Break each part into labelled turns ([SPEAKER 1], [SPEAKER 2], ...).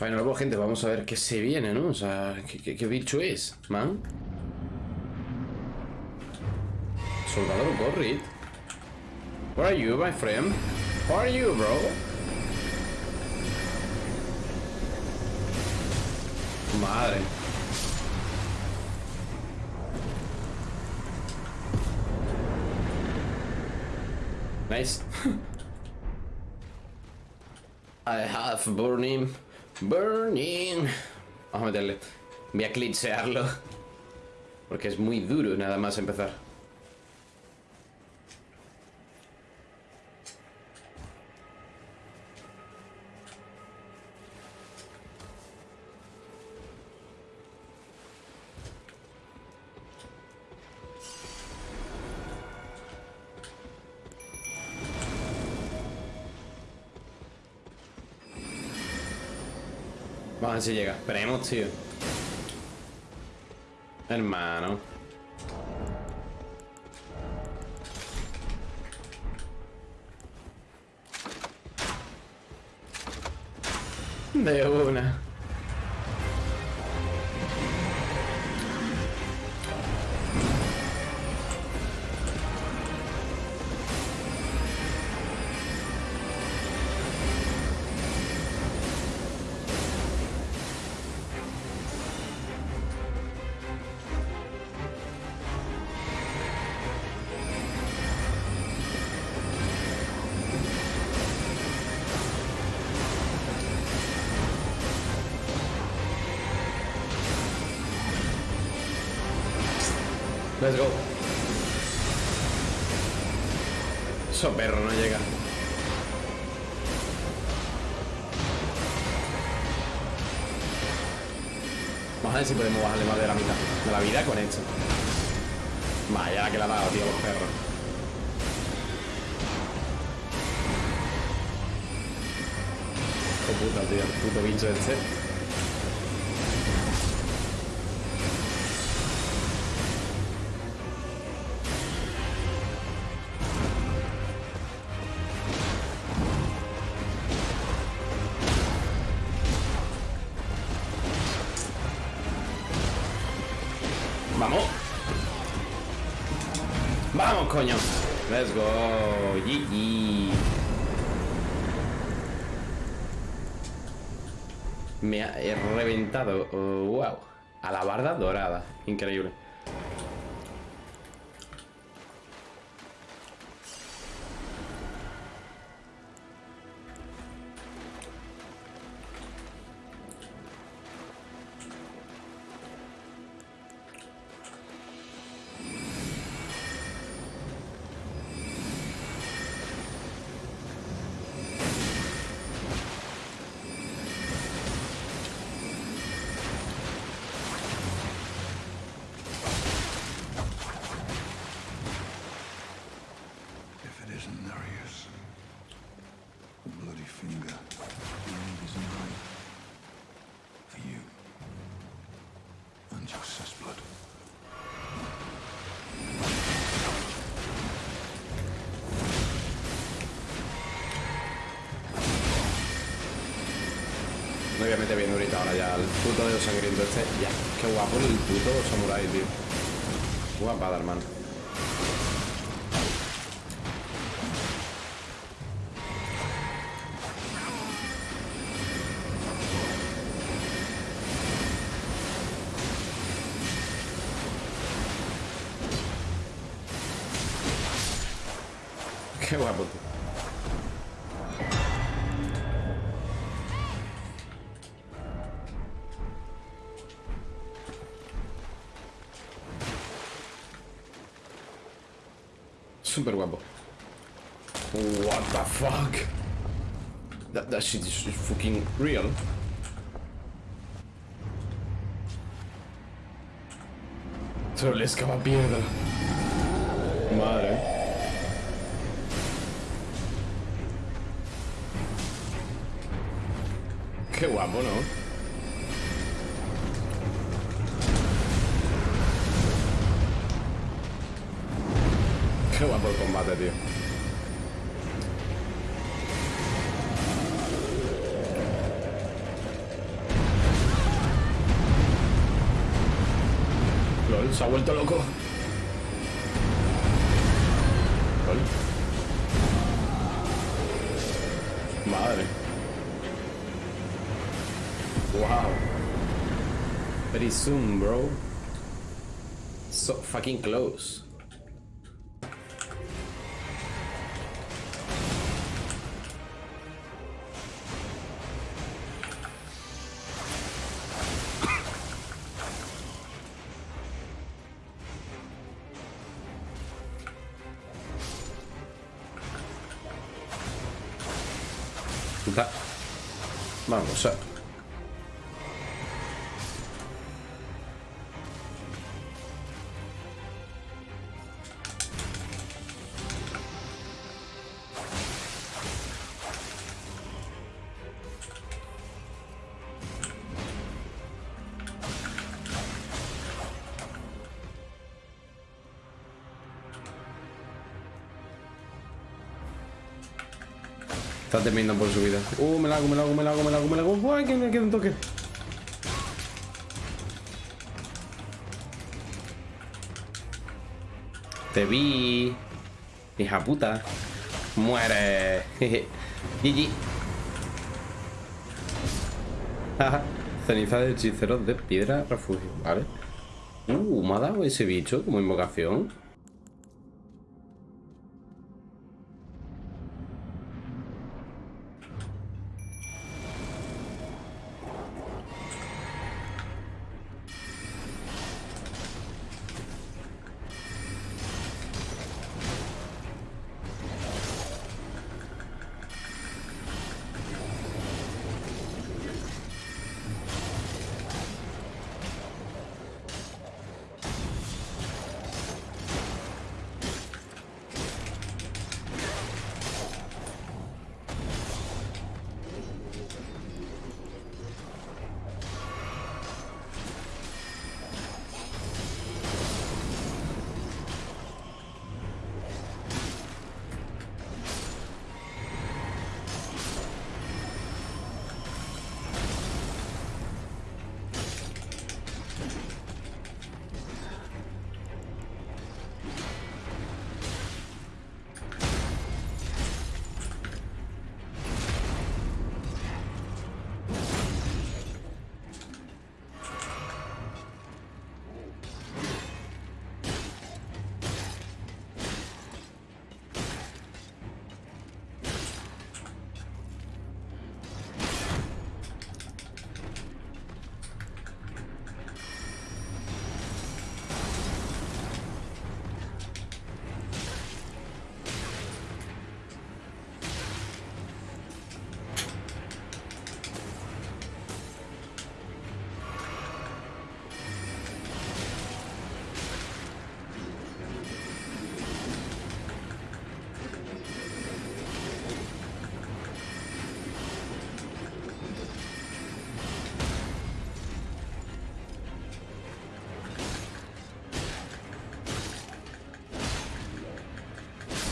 [SPEAKER 1] Final Boss, gente, vamos a ver qué se viene, ¿no? O sea, ¿qué, bicho es, man? Soldador Gorrit. Where are you, my friend? Where are you, bro? Madre. Nice. I have burning. Burning. Vamos a meterle. Voy a clichearlo. Porque es muy duro nada más empezar. Ver si llega. Esperemos, tío. Hermano. De una. Let's. Eso perro no llega. Vamos a ver si podemos bajarle más de la mitad de la vida con esto. Vaya que la ha dado, tío, los perros. Qué puta, tío, puto bicho este. GG. Me ha reventado. wow. A la barda dorada. Increíble. No voy bien ahorita ahora ya el puto de sangriento este. Ya, qué guapo el puto samurai, tío. Guapada, hermano. Super guapo. What the fuck? That, that shit is fucking real. Solo le escapa piedra. Madre. Qué guapo, ¿no? Qué guapo el combate, tío. LOL, se ha vuelto loco. LOL. Madre. Wow. Pretty soon, bro. So fucking close. Está temiendo por su vida. Uh, me la hago, me la hago, me la hago, me la hago, me la hago. Uy, que me queda un toque. Te vi. Hija puta. Muere. GG. Ceniza de hechiceros de piedra refugio. Vale. Uh, me ha dado ese bicho como invocación.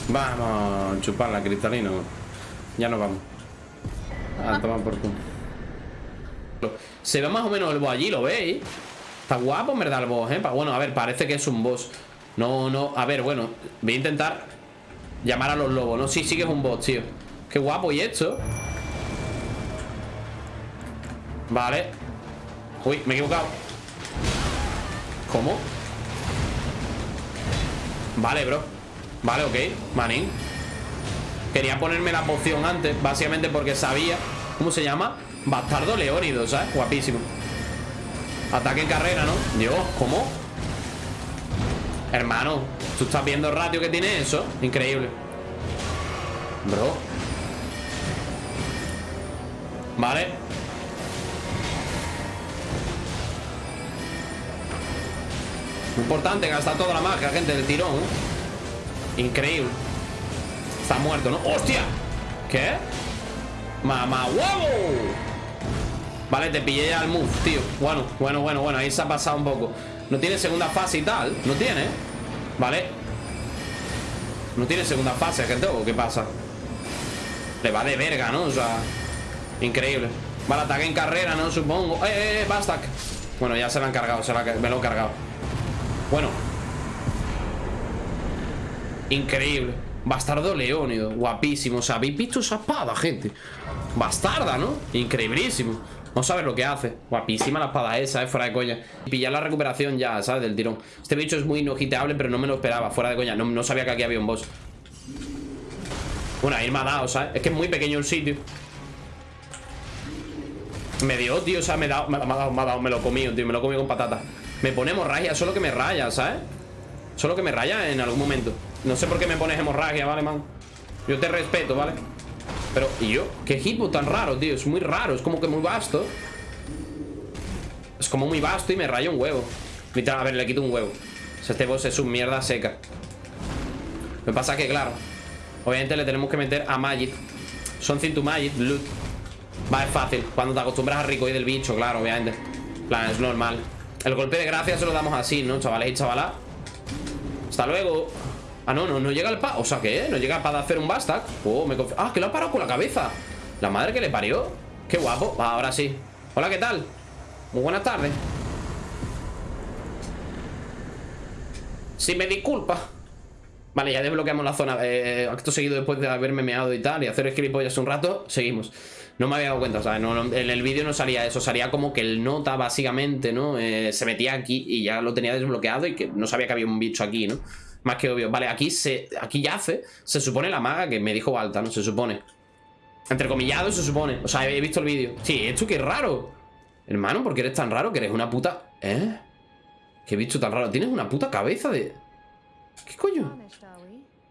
[SPEAKER 1] Vamos, chuparla, cristalino. Ya nos vamos. A tomar por culo. Se ve más o menos el boss allí, ¿lo veis? Está guapo, en verdad, el boss, ¿eh? Bueno, a ver, parece que es un boss. No, no, a ver, bueno Voy a intentar llamar a los lobos, ¿no? Sí, sí que es un boss, tío Qué guapo, ¿y esto? Vale Uy, me he equivocado ¿Cómo? Vale, bro Vale, ok, manín Quería ponerme la poción antes Básicamente porque sabía ¿Cómo se llama? Bastardo Leónido, ¿sabes? Guapísimo Ataque en carrera, ¿no? Dios, ¿cómo? Hermano ¿Tú estás viendo el ratio que tiene eso? Increíble Bro Vale Importante gastar toda la magia, gente, del tirón Increíble Está muerto, ¿no? ¡Hostia! ¿Qué? ¡Mamá huevo! Vale, te pillé ya el move, tío Bueno, bueno, bueno, bueno Ahí se ha pasado un poco No tiene segunda fase y tal No tiene Vale No tiene segunda fase, gente ¿O qué pasa? Le va de verga, ¿no? O sea Increíble Vale, ataque en carrera, ¿no? Supongo ¡Eh, eh, eh! Bueno, ya se lo han cargado se Me lo he cargado Bueno Increíble Bastardo Leónido Guapísimo O sea, ¿habéis visto esa espada, gente? Bastarda, ¿no? Increíblísimo Vamos a ver lo que hace Guapísima la espada esa, ¿eh? Fuera de coña Y pillar la recuperación ya, ¿sabes? Del tirón Este bicho es muy inogiteable Pero no me lo esperaba Fuera de coña No, sabía que aquí había un boss Bueno, ahí me ha dado, ¿sabes? Es que es muy pequeño el sitio me dio, tío, o sea, me dado, me, ha dado, me, ha dado, me lo comí, tío, me lo comí con patata Me pone hemorragia, solo que me raya, ¿sabes? Solo que me raya en algún momento No sé por qué me pones hemorragia, ¿vale, man? Yo te respeto, ¿vale? Pero, ¿y yo? ¿Qué hitbox tan raro, tío? Es muy raro, es como que muy vasto Es como muy vasto y me raya un huevo Literal, a ver, le quito un huevo o sea, Este boss es un mierda seca Me pasa que, claro Obviamente le tenemos que meter a Magic Something to Magic, loot Va, es fácil Cuando te acostumbras a rico y del bicho, claro, obviamente plan, es normal El golpe de gracia se lo damos así, ¿no? Chavales y chavalas Hasta luego Ah, no, no, no llega el pa... O sea, ¿qué? No llega para hacer un bastack Oh, me Ah, que lo ha parado con la cabeza La madre que le parió Qué guapo ahora sí Hola, ¿qué tal? Muy buenas tardes Si me disculpa Vale, ya desbloqueamos la zona eh, Acto seguido después de haberme meado y tal Y hacer gilipollas un rato Seguimos no me había dado cuenta, o sea, en el vídeo no salía eso, salía como que el nota básicamente, ¿no? Eh, se metía aquí y ya lo tenía desbloqueado y que no sabía que había un bicho aquí, ¿no? Más que obvio. Vale, aquí se aquí yace, se supone la maga que me dijo Balta, ¿no? Se supone. Entrecomillado se supone. O sea, he visto el vídeo. Sí, esto qué raro. Hermano, ¿por qué eres tan raro? Que eres una puta... ¿Eh? ¿Qué bicho tan raro? Tienes una puta cabeza de... ¿Qué coño?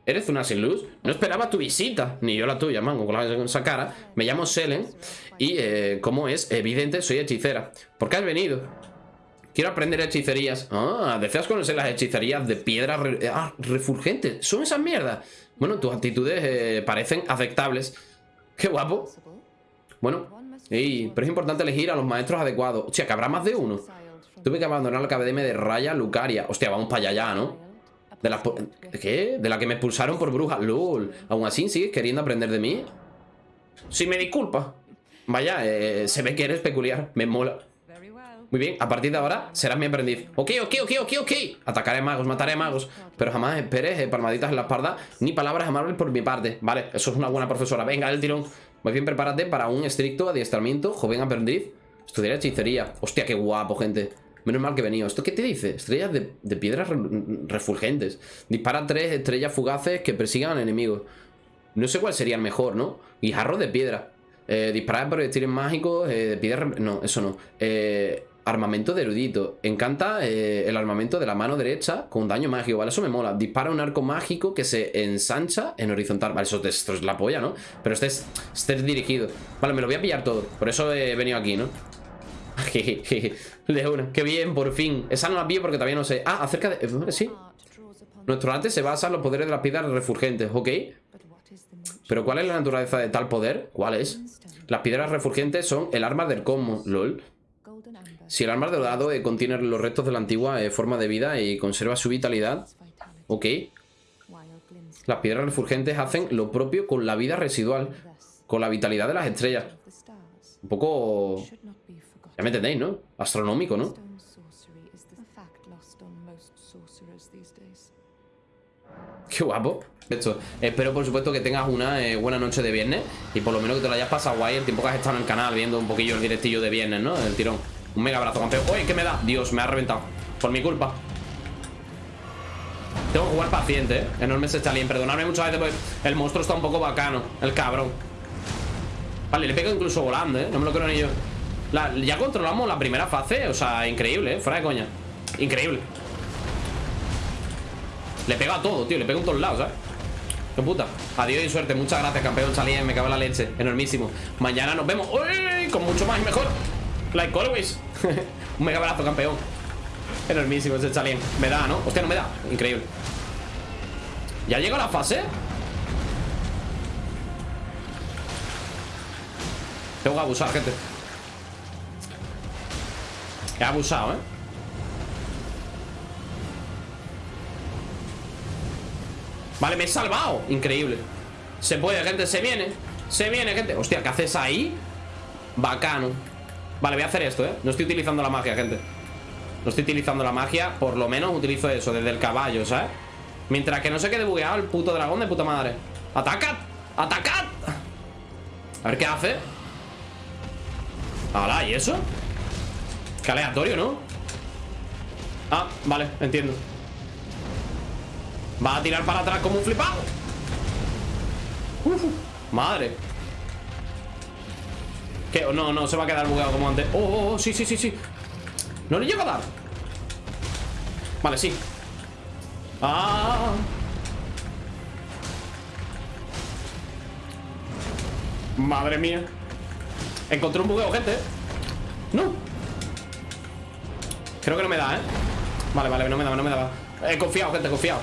[SPEAKER 1] ¿Eres una sin luz? No esperaba tu visita, ni yo la tuya, mango, con esa cara. Me llamo Selen y, eh, como es evidente, soy hechicera. ¿Por qué has venido? Quiero aprender hechicerías. Ah, ¿deseas conocer las hechicerías de piedra ah, refulgentes? ¿Son esas mierdas? Bueno, tus actitudes eh, parecen aceptables. ¡Qué guapo! Bueno, pero es importante elegir a los maestros adecuados. Hostia, que habrá más de uno. Tuve que abandonar la academia de Raya Lucaria. Hostia, vamos para allá ya, ¿no? De ¿Qué? De la que me expulsaron por bruja. LOL. Aún así, ¿sigues queriendo aprender de mí? Si me disculpa. Vaya, eh, se ve que eres peculiar. Me mola. Muy bien, a partir de ahora serás mi aprendiz. Ok, ok, ok, ok, ok. Atacaré magos, mataré magos. Pero jamás esperes eh, palmaditas en la espalda ni palabras amables por mi parte. Vale, eso es una buena profesora. Venga, el tirón. Muy bien, prepárate para un estricto adiestramiento, joven aprendiz. Estudiar hechicería. Hostia, qué guapo, gente. Menos mal que he venido. ¿Esto qué te dice? Estrellas de, piedras refulgentes. Dispara tres estrellas fugaces que persigan al enemigo. No sé cuál sería el mejor, ¿no? Guijarro de piedra. Eh, disparar proyectiles mágicos eh, de piedra... No, eso no. Eh, armamento de erudito. Encanta eh, el armamento de la mano derecha con daño mágico, ¿vale? Eso me mola. Dispara un arco mágico que se ensancha en horizontal. Vale, eso, esto es la polla, ¿no? Pero este es, este es dirigido. Vale, me lo voy a pillar todo. Por eso he venido aquí, ¿no? de una. Qué bien, por fin. Esa no la vi porque todavía no sé. Ah, acerca de... Eh, sí. Nuestro arte se basa en los poderes de las piedras refulgentes, ¿ok? Pero ¿cuál es la naturaleza de tal poder? ¿Cuál es? Las piedras refulgentes son el arma del cosmos, lol. Si el arma dorado eh, contiene los restos de la antigua eh, forma de vida y conserva su vitalidad, ok. Las piedras refulgentes hacen lo propio con la vida residual, con la vitalidad de las estrellas. Un poco ya me entendéis, ¿no? Astronómico, ¿no? Qué guapo. Esto. Espero, por supuesto, que tengas una eh, buena noche de viernes y por lo menos que te lo hayas pasado guay el tiempo que has estado en el canal viendo un poquillo el directillo de viernes, ¿no? El tirón. Un mega abrazo, campeón. ¡Uy, qué me da! Dios, me ha reventado. Por mi culpa. Tengo que jugar paciente, ¿eh? Enorme ese chalín. Perdonadme muchas veces, porque el monstruo está un poco bacano. El cabrón. Vale, le pego incluso volando, ¿eh? No me lo creo ni yo ya controlamos la primera fase O sea, increíble, ¿eh? Fuera de coña Increíble Le pega a todo, tío Le pega en todos lados, ¿sabes? ¡Qué puta! Adiós y suerte Muchas gracias, campeón Salí, me cago en la leche Enormísimo Mañana nos vemos ¡Uy! Con mucho más y mejor Like always Un mega abrazo, campeón. Enormísimo ese chalien Me da, ¿no? Hostia, no me da. Increíble. ¿Ya llega la fase? Tengo que abusar, gente. He abusado, ¿eh? Vale, me he salvado. Increíble. Se puede, gente, se viene. Se viene, gente. Hostia, ¿qué haces ahí? Bacano Vale, voy a hacer esto, ¿eh? No estoy utilizando la magia, gente No estoy utilizando la magia Por lo menos utilizo eso desde el caballo, ¿sabes? Mientras que no se quede bugueado el puto dragón de puta madre ¡Atacad! ¡Atacad! A ver qué hace ¡Hala! ¿Y eso? Qué aleatorio, ¿no? Ah, vale, entiendo Va a tirar para atrás como un flipado Uf, Madre ¿Qué? No, no, se va a quedar bugueado como antes. Oh, oh, oh, sí, sí, sí, sí. No le llego a dar. Vale, sí. Ah. Madre mía. Encontré un bugueo, gente. No. Creo que no me da, ¿eh? Vale, vale, no me da, no me da He confiado, gente, confiado.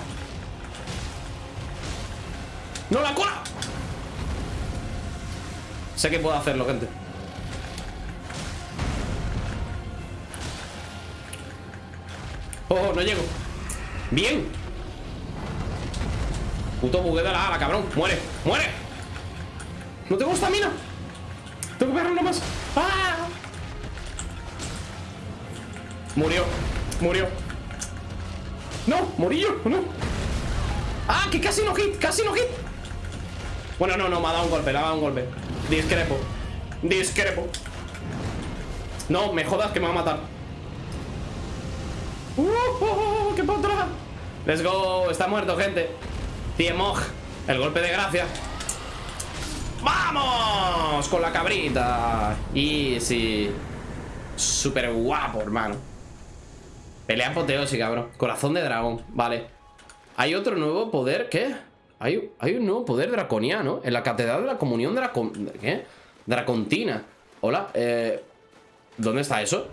[SPEAKER 1] ¡No, la cola! Sé que puedo hacerlo, gente Oh, no llego. Bien. Puto bugue de la ala, cabrón. Muere, muere. No tengo estamina Tengo que pegarle más ¡Ah! Murió, murió. No, morillo, no ¡Ah, que casi no hit, casi no hit! Bueno, no, no, me ha dado un golpe, le ha dado un golpe. Discrepo Discrepo. No, me jodas que me va a matar ¡Uh! qué potra! Let's go, está muerto, gente Tiemoj, el golpe de gracia ¡Vamos! Con la cabrita Easy Súper guapo, hermano Pelea apoteósica, bro Corazón de dragón, vale Hay otro nuevo poder, ¿qué? Hay, hay un nuevo poder draconiano En la catedral de la comunión dracon... ¿Qué? Dracontina Hola, eh... ¿Dónde está eso?